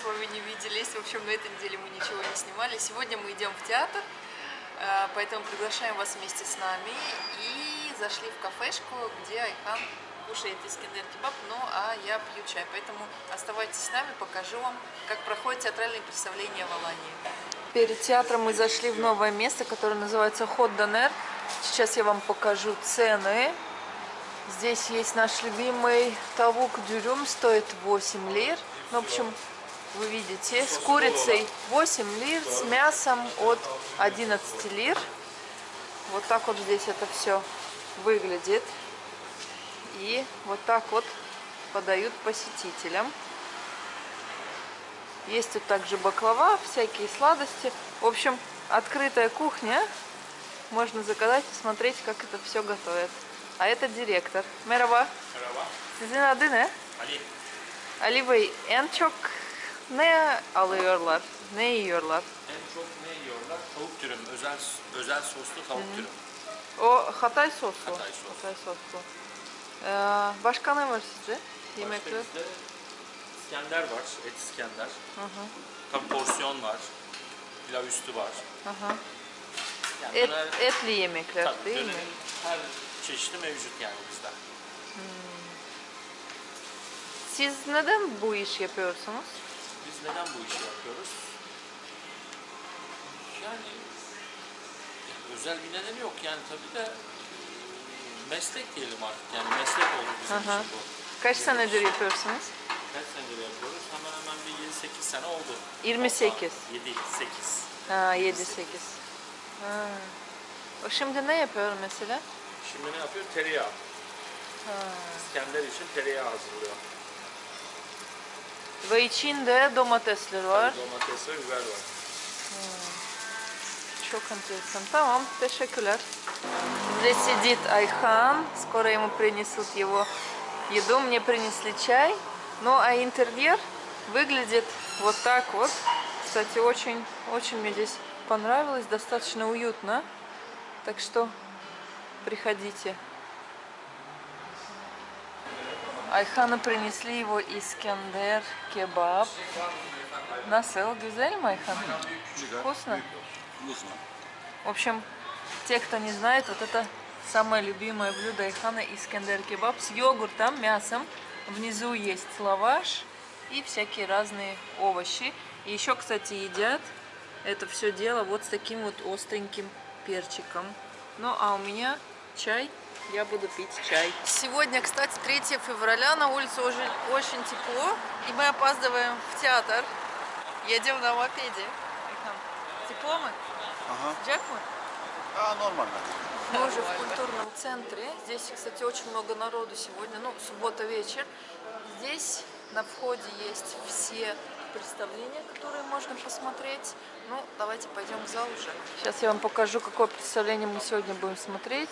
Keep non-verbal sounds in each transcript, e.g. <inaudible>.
с вами не виделись. В общем, на этой неделе мы ничего не снимали. Сегодня мы идем в театр, э, поэтому приглашаем вас вместе с нами. И зашли в кафешку, где Айхан кушает искендер кебаб, ну а я пью чай. Поэтому оставайтесь с нами, покажу вам, как проходит театральное представление в Алании. Перед театром мы зашли в новое место, которое называется Ход Донер. Сейчас я вам покажу цены. Здесь есть наш любимый тавук дюрюм, стоит 8 лир. Ну, в общем, вы видите, с курицей 8 лир, с мясом от 11 лир. Вот так вот здесь это все выглядит. И вот так вот подают посетителям. Есть тут также баклава, всякие сладости. В общем, открытая кухня. Можно заказать, посмотреть, как это все готовят. А это директор. Merhaba. Merhaba. Sizin adı ne? Ali. Ali Bey en çok ne alıyorlar? Ne yiyorlar? En çok ne yiyorlar? Tavuk dürüm. Özel özel soslu tavuk dürüm. O Hatay soslu. Hatay soslu. Hatay soslu. Ee, başka ne var sizde? Başka Yemekler. bizde İskender var. Et İskender. Tabii porsiyon var. Pilav üstü var. Aha. Yani Et, döner, etli yemekler tabii, değil mi? her çeşidi mevcut yani bizde. Siz neden bu iş yapıyorsunuz? Biz neden bu işi yapıyoruz? Yani ya özel bir nedeni yok yani tabii de meslek diyelim artık yani meslek oldu bizim Aha. için bu. Kaç senedir yapıyorsunuz? Kaç senedir yapıyoruz? Hemen hemen bir 7-8 sene oldu. 28. 7 8. Ha 7 8. Ha. O şimdi ne yapıyor mesela? Şimdi ne yapıyor? Tereyağı. Ha. İskender için tereyağı hazırlıyor. Ve içinde domatesler var. Domates ve biber var. Çok enteresan. Tamam, teşekkürler. Здесь сидит Айхан. Скоро ему принесут его еду. Мне принесли чай. Ну, а интерьер выглядит вот так вот. Кстати, очень, очень мне здесь понравилось. Достаточно уютно. Так что приходите. Айхану принесли его Искендер кебаб. Насыл, güzel mi Айхан? Вкусно? Вкусно. В общем, те, кто не знает, вот это самое любимое блюдо Айхана Искендер кебаб с йогуртом, мясом. Внизу есть лаваш и всякие разные овощи. И еще, кстати, едят это все дело вот с таким вот остреньким перчиком. Ну, а у меня чай. Я буду пить чай. Сегодня, кстати, 3 февраля, на улице уже очень тепло, и мы опаздываем в театр. Едем на мопеде. Тепло мы? Ага. Джек мы? А, нормально. Мы уже в культурном центре. Здесь, кстати, очень много народу сегодня. Ну, суббота вечер. Здесь на входе есть все представления, которые можно посмотреть. Ну, давайте пойдем в зал уже. Сейчас я вам покажу, какое представление мы сегодня будем смотреть.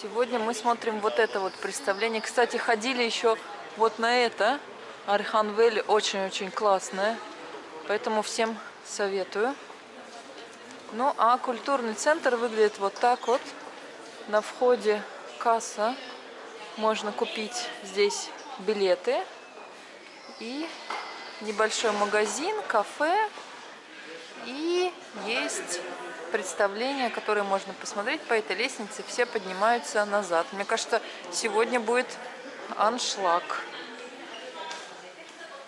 Сегодня мы смотрим вот это вот представление. Кстати, ходили еще вот на это. Арханвель очень-очень классное. Поэтому всем советую. Ну, а культурный центр выглядит вот так вот. На входе касса. Можно купить здесь билеты. И небольшой магазин, кафе. И есть представления, которые можно посмотреть по этой лестнице. Все поднимаются назад. Мне кажется, сегодня будет аншлаг.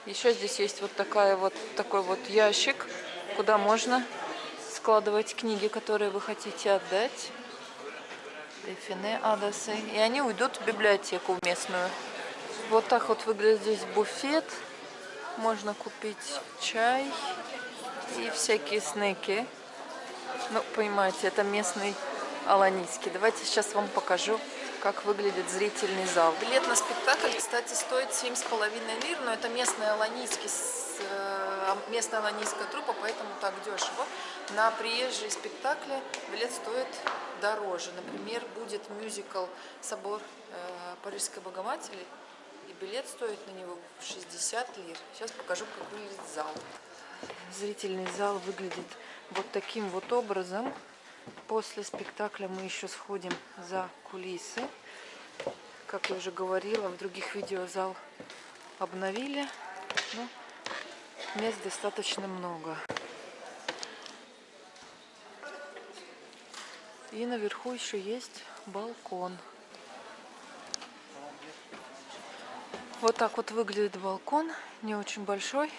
Еще здесь есть вот такая вот такой вот ящик, куда можно складывать книги, которые вы хотите отдать. Дефине адасы. И они уйдут в библиотеку местную. Вот так вот выглядит здесь буфет. Можно купить чай и всякие снеки. Ну, понимаете, это местный аланийский. Давайте сейчас вам покажу, как выглядит зрительный зал. Билет на спектакль, кстати, стоит 7,5 лир, но это местный аланийский, э, местная аланийская труппа, поэтому так дешево. На приезжие спектакли билет стоит дороже. Например, будет мюзикл «Собор э, Парижской Богоматери», и билет стоит на него 60 лир. Сейчас покажу, как выглядит зал. Зрительный зал выглядит вот таким вот образом. После спектакля мы еще сходим за кулисы. Как я уже говорила, в других видео зал обновили. Ну, Мест достаточно много. И наверху еще есть балкон. Вот так вот выглядит балкон. Не очень большой.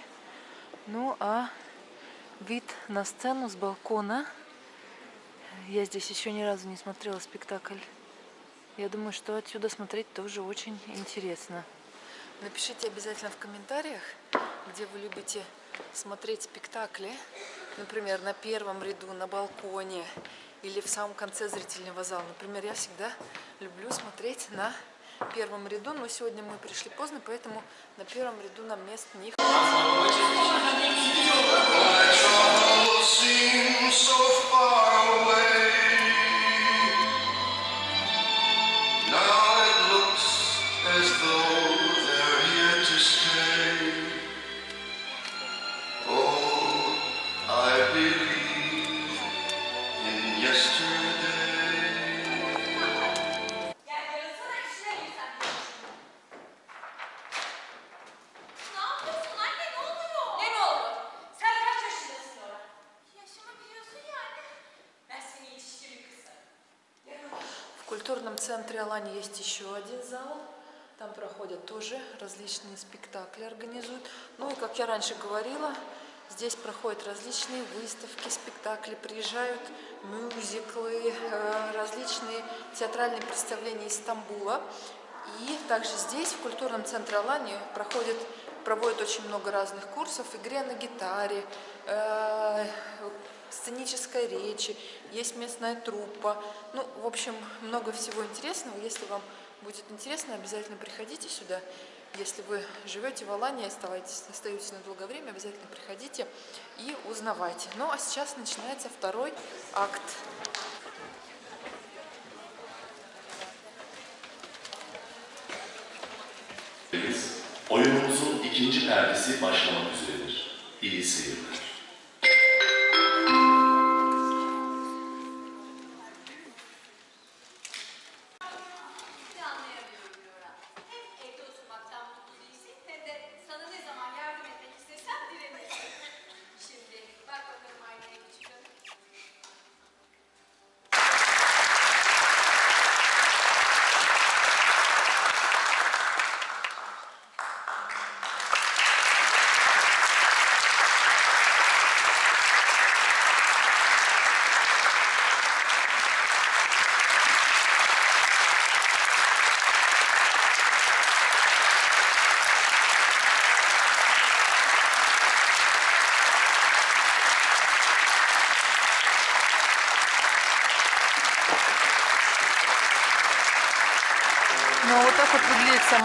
Ну а вид на сцену с балкона. Я здесь еще ни разу не смотрела спектакль. Я думаю, что отсюда смотреть тоже очень интересно. Напишите обязательно в комментариях, где вы любите смотреть спектакли. Например, на первом ряду, на балконе или в самом конце зрительного зала. Например, я всегда люблю смотреть на первом ряду, но сегодня мы пришли поздно, поэтому на первом ряду нам мест не seems культурном центре Алани есть еще один зал. Там проходят тоже различные спектакли, организуют. Ну и, как я раньше говорила, здесь проходят различные выставки, спектакли, приезжают мюзиклы, э, различные театральные представления из Стамбула. И также здесь, в культурном центре Алани, проходят, проводят очень много разных курсов, игре на гитаре, э, сценической речи, есть местная труппа. Ну, в общем, много всего интересного. Если вам будет интересно, обязательно приходите сюда. Если вы живете в Алании, оставайтесь, остаетесь на долгое время, обязательно приходите и узнавайте. Ну, а сейчас начинается второй акт. Oyunumuzun ikinci perdesi başlamak üzeredir. İyi seyirler.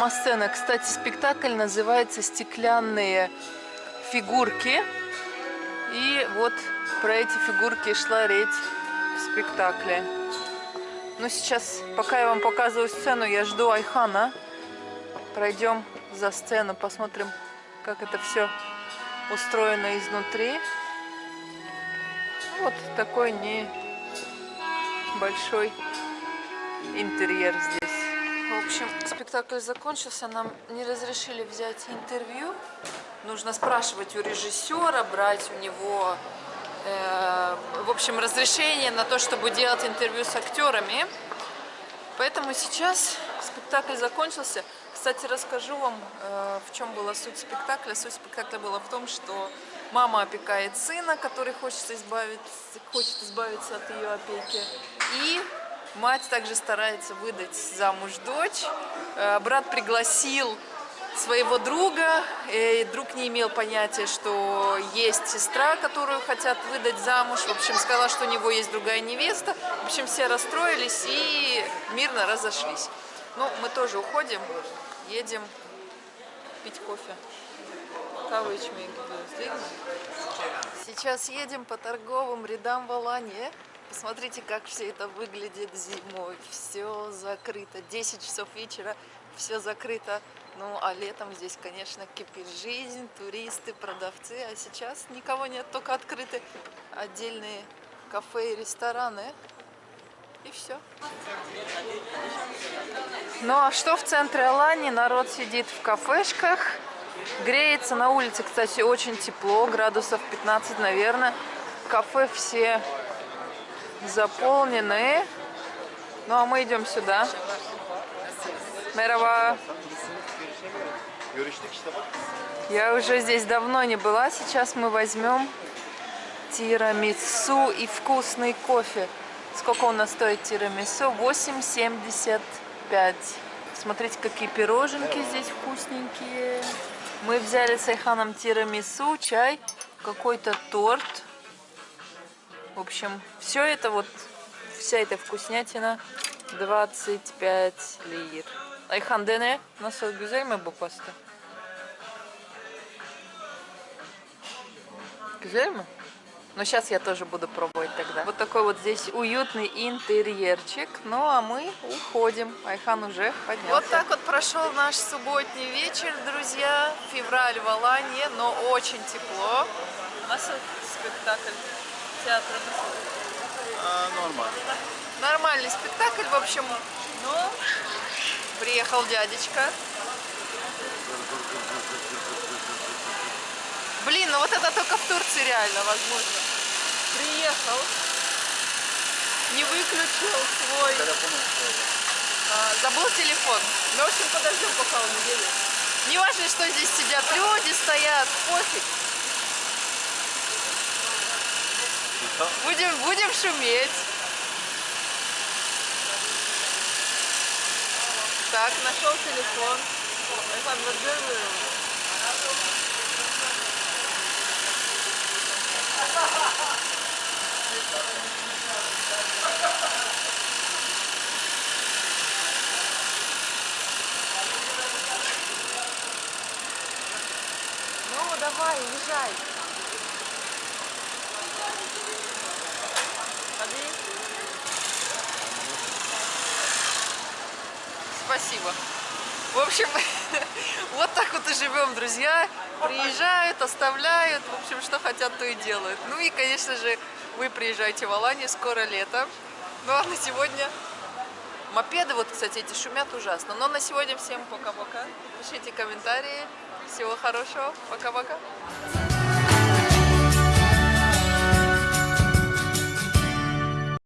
Сама сцена. Кстати, спектакль называется «Стеклянные фигурки». И вот про эти фигурки шла речь в спектакле. Ну, сейчас, пока я вам показываю сцену, я жду Айхана. Пройдем за сцену, посмотрим, как это все устроено изнутри. Вот такой небольшой интерьер здесь. В общем, спектакль закончился, нам не разрешили взять интервью. Нужно спрашивать у режиссера, брать у него, э, в общем, разрешение на то, чтобы делать интервью с актерами. Поэтому сейчас спектакль закончился. Кстати, расскажу вам, э, в чем была суть спектакля. Суть спектакля была в том, что мама опекает сына, который хочет избавиться, хочет избавиться от ее опеки. И мать также старается выдать замуж дочь. Э, Брат пригласил своего друга, и друг не имел понятия, что есть сестра, которую хотят выдать замуж. В общем, сказала, что у него есть другая невеста. В общем, все расстроились и мирно разошлись. Ну, мы тоже уходим, едем пить кофе. Сейчас едем по торговым рядам в Алании. Посмотрите, как все это выглядит зимой. Все закрыто. 10 часов вечера, все закрыто. Ну, а летом здесь, конечно, кипит жизнь, туристы, продавцы. А сейчас никого нет, только открыты отдельные кафе и рестораны. И все. Ну а что в центре Алании? Народ сидит в кафешках, Греется на улице, кстати, очень тепло, градусов 15, наверное. Кафе все заполнены. Ну а мы идем сюда. Bak. Я уже здесь давно не была. Сейчас мы возьмем тирамису и вкусный кофе. Сколько у нас стоит тирамису? 8,75. Смотрите, какие пироженки здесь вкусненькие. Мы взяли с Айханом тирамису, чай, какой-то торт. В общем, все это вот, вся эта вкуснятина 25 лир. Ayhan dene. Nasıl güzel mi bu pasta? Güzel mi? Ну, сейчас я тоже буду пробовать тогда. Вот такой вот здесь уютный интерьерчик. Ну, а мы уходим. Айхан уже поднялся. Вот так вот прошел наш субботний вечер, друзья. Февраль в Алании, но очень тепло. У нас спектакль театра. Aa, normal. Нормальный спектакль, в общем. Но приехал дядечка. Блин, ну вот это только в Турции реально возможно. Приехал, не выключил свой, а, забыл телефон. Ну, в общем, подождем, пока он уедет. Не важно, что здесь сидят люди, стоят, пофиг. Будем, будем шуметь. Так, нашел телефон. Вы? Ну, давай, езжай. Спасибо. В общем, <laughs> вот так вот и живем, друзья. Приезжают, оставляют, в общем, что хотят, то и делают. Ну и, конечно же, вы приезжаете в Аланию, скоро лето. Ну а на сегодня мопеды, вот, кстати, эти шумят ужасно. Но на сегодня всем пока-пока. Пишите комментарии. Всего хорошего. Пока-пока.